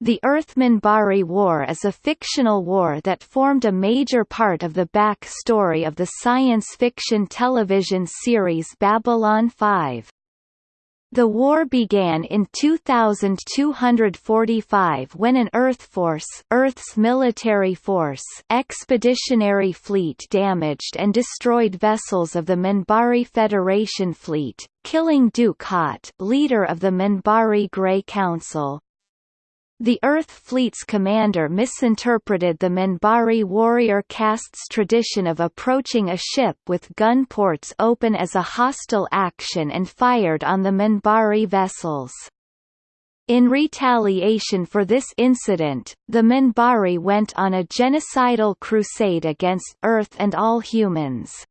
The Earth-Minbari War is a fictional war that formed a major part of the back-story of the science fiction television series Babylon 5. The war began in 2245 when an Earth Force Earth's military force expeditionary fleet damaged and destroyed vessels of the Minbari Federation fleet, killing Dukhat leader of the Minbari Grey Council. The Earth Fleet's commander misinterpreted the Minbari warrior caste's tradition of approaching a ship with gun ports open as a hostile action and fired on the Minbari vessels. In retaliation for this incident, the Minbari went on a genocidal crusade against Earth and all humans.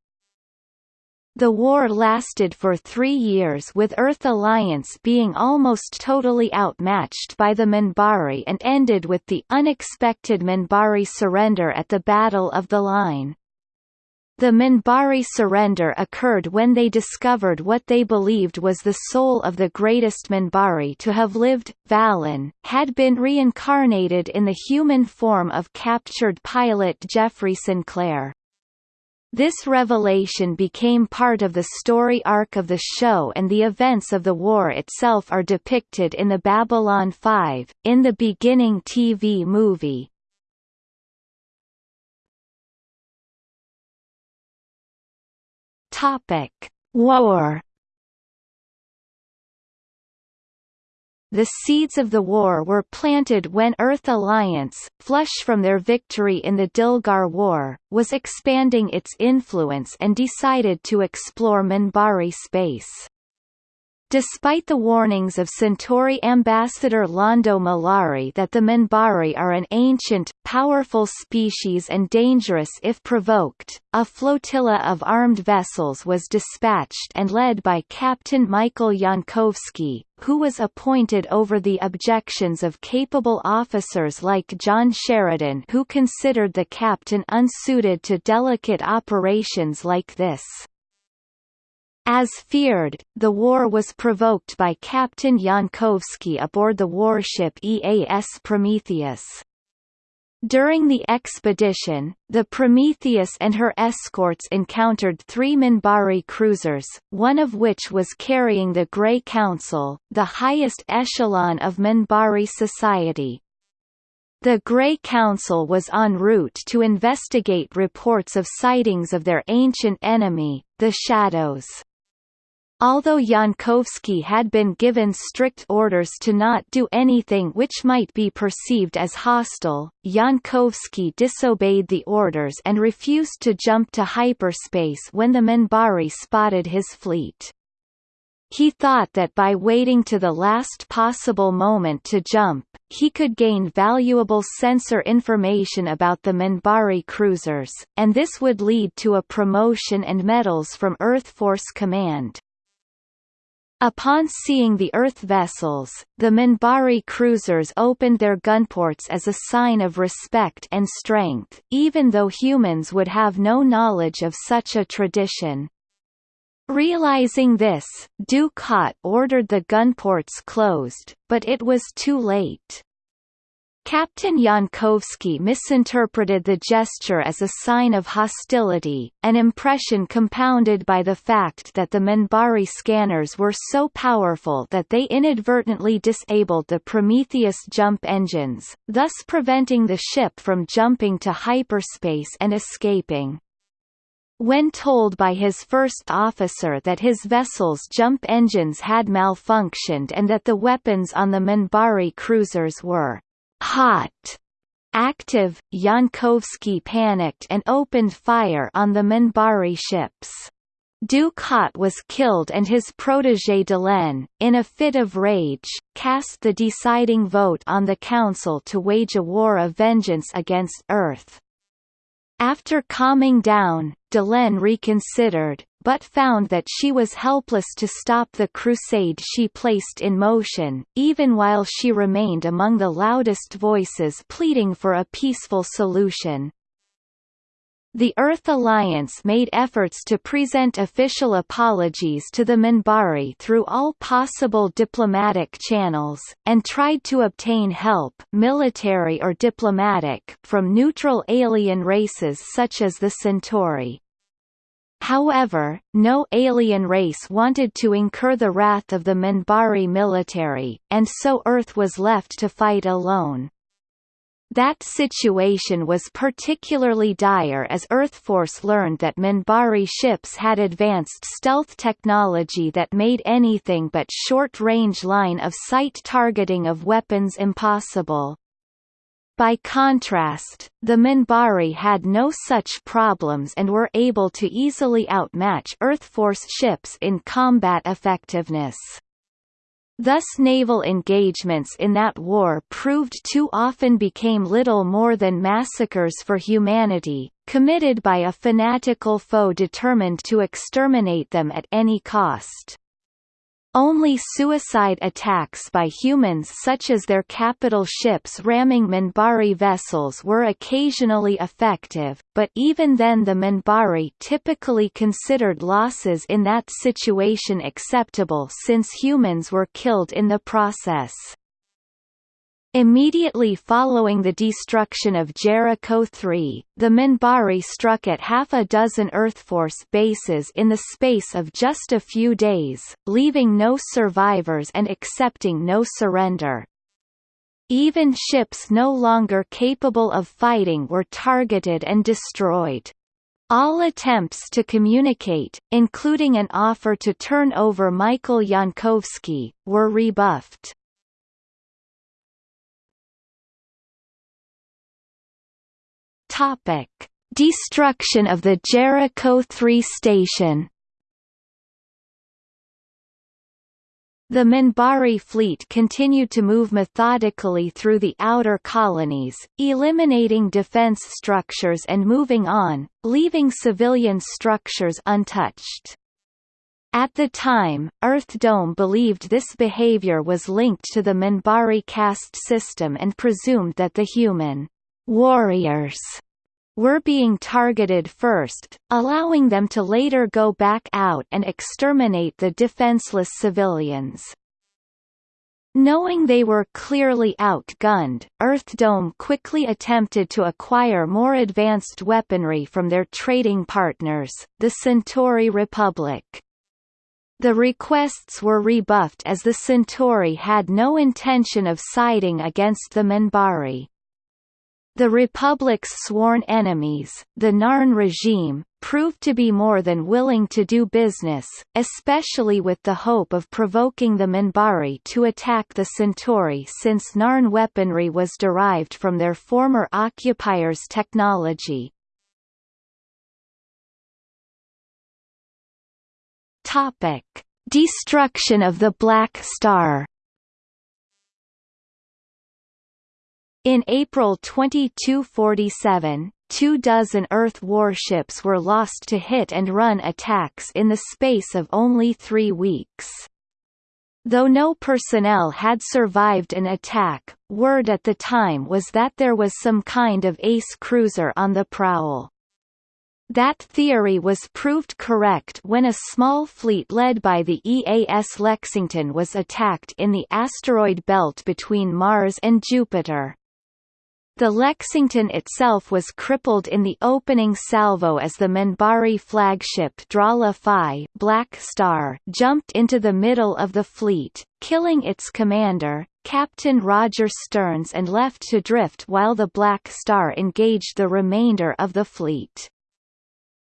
The war lasted for three years with Earth Alliance being almost totally outmatched by the Minbari and ended with the unexpected Minbari surrender at the Battle of the Line. The Minbari surrender occurred when they discovered what they believed was the soul of the greatest Minbari to have lived, Valen, had been reincarnated in the human form of captured pilot Jeffrey Sinclair. This revelation became part of the story arc of the show and the events of the war itself are depicted in the Babylon 5, in the beginning TV movie. Topic: War The seeds of the war were planted when Earth Alliance, flush from their victory in the Dilgar War, was expanding its influence and decided to explore Minbari space. Despite the warnings of Centauri ambassador Londo Mollari that the Minbari are an ancient, powerful species and dangerous if provoked, a flotilla of armed vessels was dispatched and led by Captain Michael Jankowski, who was appointed over the objections of capable officers like John Sheridan who considered the captain unsuited to delicate operations like this. As feared, the war was provoked by Captain Jankowski aboard the warship EAS Prometheus. During the expedition, the Prometheus and her escorts encountered three Minbari cruisers, one of which was carrying the Grey Council, the highest echelon of Minbari society. The Grey Council was en route to investigate reports of sightings of their ancient enemy, the Shadows. Although Jankowski had been given strict orders to not do anything which might be perceived as hostile, Jankowski disobeyed the orders and refused to jump to hyperspace when the Minbari spotted his fleet. He thought that by waiting to the last possible moment to jump, he could gain valuable sensor information about the Minbari cruisers, and this would lead to a promotion and medals from Earth Force Command. Upon seeing the Earth vessels, the Minbari cruisers opened their gunports as a sign of respect and strength, even though humans would have no knowledge of such a tradition. Realizing this, Dukhat ordered the gunports closed, but it was too late. Captain Jankowski misinterpreted the gesture as a sign of hostility, an impression compounded by the fact that the Minbari scanners were so powerful that they inadvertently disabled the Prometheus jump engines, thus preventing the ship from jumping to hyperspace and escaping. When told by his first officer that his vessel's jump engines had malfunctioned and that the weapons on the Minbari cruisers were hot active, Jankowski panicked and opened fire on the Minbari ships. Dukhat was killed and his protégé Delenn, in a fit of rage, cast the deciding vote on the Council to wage a war of vengeance against Earth. After calming down, Delenn reconsidered, but found that she was helpless to stop the crusade she placed in motion, even while she remained among the loudest voices pleading for a peaceful solution. The Earth Alliance made efforts to present official apologies to the Minbari through all possible diplomatic channels, and tried to obtain help military or diplomatic from neutral alien races such as the Centauri. However, no alien race wanted to incur the wrath of the Minbari military, and so Earth was left to fight alone. That situation was particularly dire as Earthforce learned that Minbari ships had advanced stealth technology that made anything but short-range line-of-sight targeting of weapons impossible. By contrast, the Minbari had no such problems and were able to easily outmatch Earthforce ships in combat effectiveness. Thus naval engagements in that war proved too often became little more than massacres for humanity, committed by a fanatical foe determined to exterminate them at any cost. Only suicide attacks by humans such as their capital ships ramming Minbari vessels were occasionally effective, but even then the Minbari typically considered losses in that situation acceptable since humans were killed in the process. Immediately following the destruction of Jericho 3, the Minbari struck at half a dozen Earthforce bases in the space of just a few days, leaving no survivors and accepting no surrender. Even ships no longer capable of fighting were targeted and destroyed. All attempts to communicate, including an offer to turn over Michael Jankowski, were rebuffed. Topic: Destruction of the Jericho 3 station. The Minbari fleet continued to move methodically through the outer colonies, eliminating defense structures and moving on, leaving civilian structures untouched. At the time, Earth Dome believed this behavior was linked to the Minbari caste system and presumed that the human warriors were being targeted first, allowing them to later go back out and exterminate the defenseless civilians. Knowing they were clearly outgunned, Earthdome quickly attempted to acquire more advanced weaponry from their trading partners, the Centauri Republic. The requests were rebuffed as the Centauri had no intention of siding against the Minbari. The Republic's sworn enemies, the Narn regime, proved to be more than willing to do business, especially with the hope of provoking the Minbari to attack the Centauri since Narn weaponry was derived from their former occupiers' technology. Destruction of the Black Star In April 2247, two dozen Earth warships were lost to hit-and-run attacks in the space of only three weeks. Though no personnel had survived an attack, word at the time was that there was some kind of ace cruiser on the prowl. That theory was proved correct when a small fleet led by the EAS Lexington was attacked in the asteroid belt between Mars and Jupiter. The Lexington itself was crippled in the opening salvo as the Minbari flagship Drala Fi Black Star jumped into the middle of the fleet, killing its commander, Captain Roger Stearns and left to drift while the Black Star engaged the remainder of the fleet.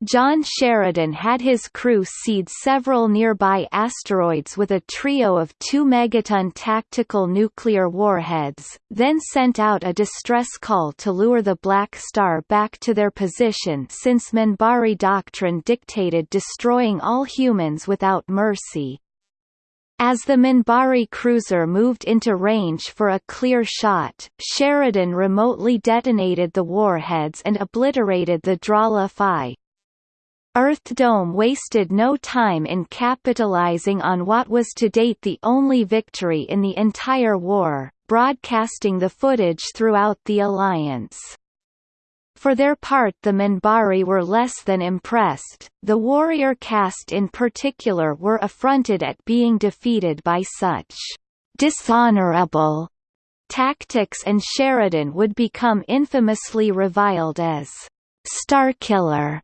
John Sheridan had his crew seed several nearby asteroids with a trio of two megaton tactical nuclear warheads, then sent out a distress call to lure the Black Star back to their position since Minbari doctrine dictated destroying all humans without mercy. As the Minbari cruiser moved into range for a clear shot, Sheridan remotely detonated the warheads and obliterated the Drala Fi. Earthdome wasted no time in capitalizing on what was to date the only victory in the entire war, broadcasting the footage throughout the alliance. For their part the Minbari were less than impressed, the warrior caste in particular were affronted at being defeated by such dishonorable tactics and Sheridan would become infamously reviled as Starkiller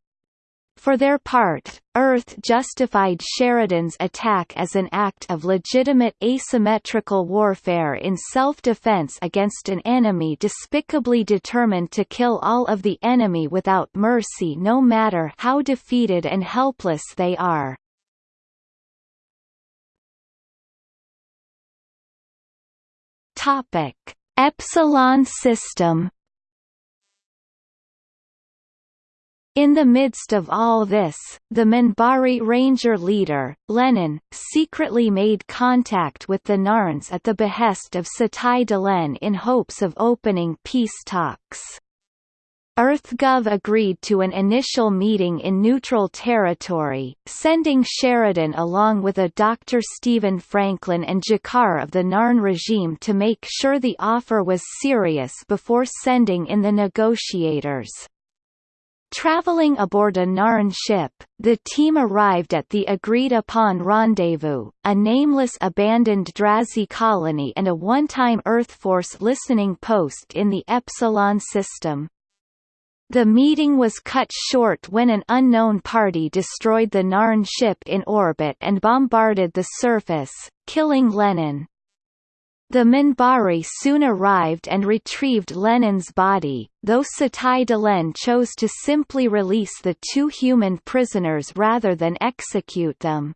for their part, Earth justified Sheridan's attack as an act of legitimate asymmetrical warfare in self-defense against an enemy despicably determined to kill all of the enemy without mercy no matter how defeated and helpless they are. Topic: Epsilon system In the midst of all this, the Minbari Ranger leader, Lenonn, secretly made contact with the Narns at the behest of Satai Delenn in hopes of opening peace talks. EarthGov agreed to an initial meeting in neutral territory, sending Sheridan along with a Dr. Stephen Franklin and G'Kar of the Narn regime to make sure the offer was serious before sending in the negotiators. Traveling aboard a Narn ship, the team arrived at the agreed-upon rendezvous, a nameless abandoned Drazi colony and a one-time Earth Force listening post in the Epsilon system. The meeting was cut short when an unknown party destroyed the Narn ship in orbit and bombarded the surface, killing Lenonn. The Minbari soon arrived and retrieved Lenonn's body, though Satai Delenn chose to simply release the two human prisoners rather than execute them.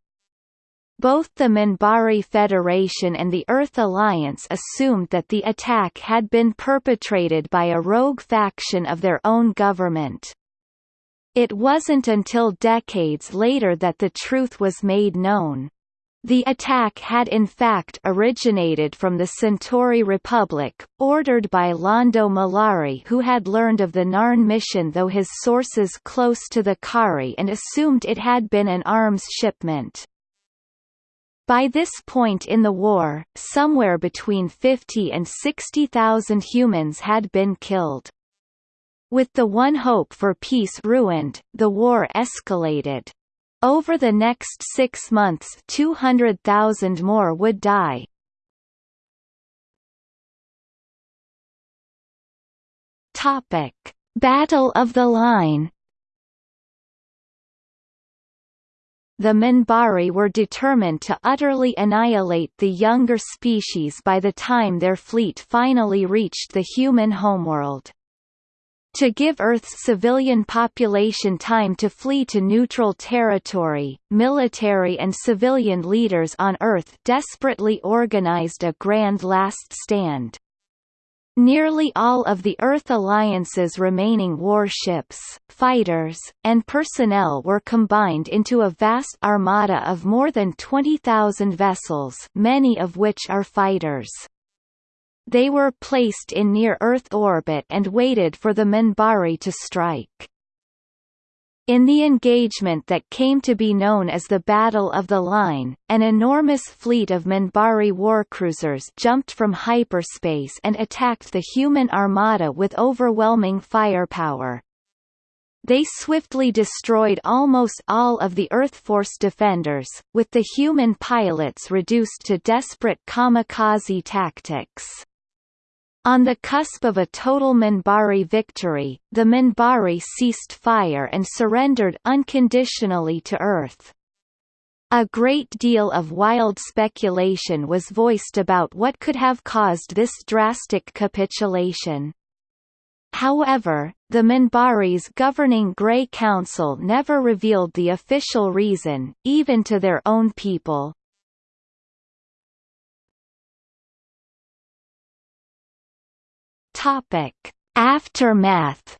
Both the Minbari Federation and the Earth Alliance assumed that the attack had been perpetrated by a rogue faction of their own government. It wasn't until decades later that the truth was made known. The attack had in fact originated from the Centauri Republic, ordered by Londo Mollari who had learned of the Narn mission though his sources close to the Kha'Ri and assumed it had been an arms shipment. By this point in the war, somewhere between 50 and 60,000 humans had been killed. With the one hope for peace ruined, the war escalated. Over the next six months 200,000 more would die. Topic. Battle of the Line The Minbari were determined to utterly annihilate the younger species by the time their fleet finally reached the human homeworld. To give Earth's civilian population time to flee to neutral territory, military and civilian leaders on Earth desperately organized a grand last stand. Nearly all of the Earth Alliance's remaining warships, fighters, and personnel were combined into a vast armada of more than 20,000 vessels many of which are fighters. They were placed in near-Earth orbit and waited for the Minbari to strike. In the engagement that came to be known as the Battle of the Line, an enormous fleet of Minbari warcruisers jumped from hyperspace and attacked the human armada with overwhelming firepower. They swiftly destroyed almost all of the Earth Force defenders, with the human pilots reduced to desperate kamikaze tactics. On the cusp of a total Minbari victory, the Minbari ceased fire and surrendered unconditionally to Earth. A great deal of wild speculation was voiced about what could have caused this drastic capitulation. However, the Minbari's governing Grey Council never revealed the official reason, even to their own people. Topic: Aftermath.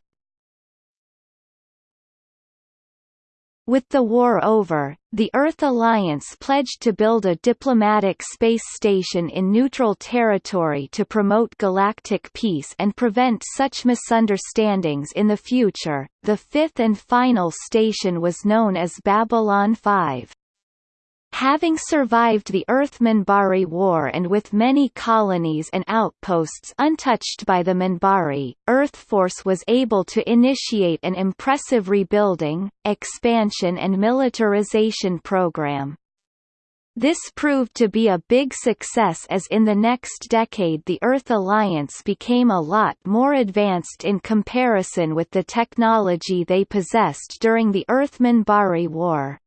With the war over, the Earth Alliance pledged to build a diplomatic space station in neutral territory to promote galactic peace and prevent such misunderstandings in the future. The fifth and final station was known as Babylon 5. Having survived the Earth-Minbari War and with many colonies and outposts untouched by the Minbari, Earth Force was able to initiate an impressive rebuilding, expansion and militarization program. This proved to be a big success as in the next decade the Earth Alliance became a lot more advanced in comparison with the technology they possessed during the Earth-Minbari War.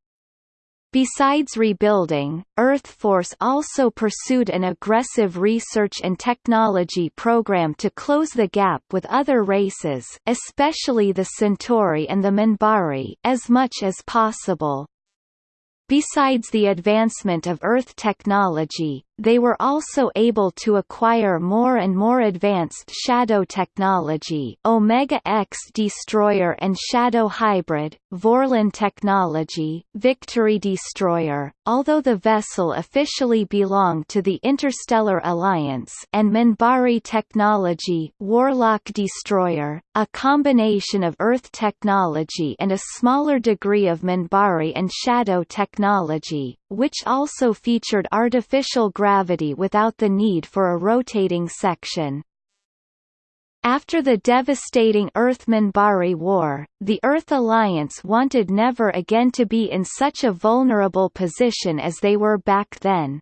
Besides rebuilding, Earth Force also pursued an aggressive research and technology program to close the gap with other races especially the Centauri and the Minbari as much as possible. Besides the advancement of Earth technology, they were also able to acquire more and more advanced shadow technology Omega X Destroyer and Shadow Hybrid, Vorlon technology, Victory Destroyer, although the vessel officially belonged to the Interstellar Alliance and Minbari technology Warlock Destroyer, a combination of Earth technology and a smaller degree of Minbari and Shadow technology, which also featured artificial gravity without the need for a rotating section. After the devastating Earth-Minbari War, the Earth Alliance wanted never again to be in such a vulnerable position as they were back then.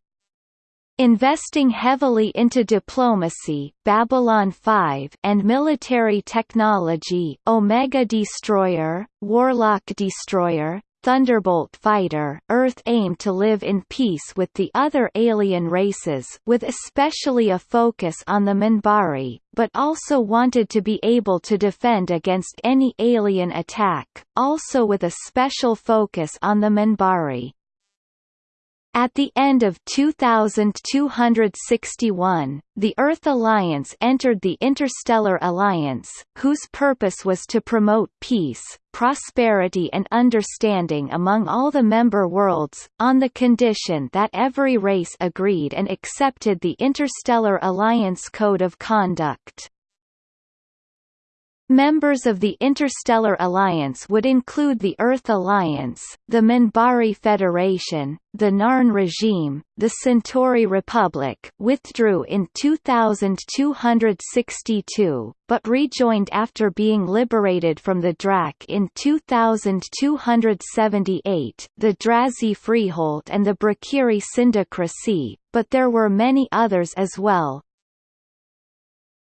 Investing heavily into diplomacy Babylon 5 and military technology Omega Destroyer, Warlock Destroyer, Thunderbolt fighter Earth aimed to live in peace with the other alien races with especially a focus on the Minbari, but also wanted to be able to defend against any alien attack, also with a special focus on the Minbari. At the end of 2261, the Earth Alliance entered the Interstellar Alliance, whose purpose was to promote peace, prosperity and understanding among all the member worlds, on the condition that every race agreed and accepted the Interstellar Alliance Code of Conduct. Members of the Interstellar Alliance would include the Earth Alliance, the Minbari Federation, the Narn regime, the Centauri Republic withdrew in 2262, but rejoined after being liberated from the Drakh in 2278, the Drazi Freehold and the Brakiri Syndicracy, but there were many others as well,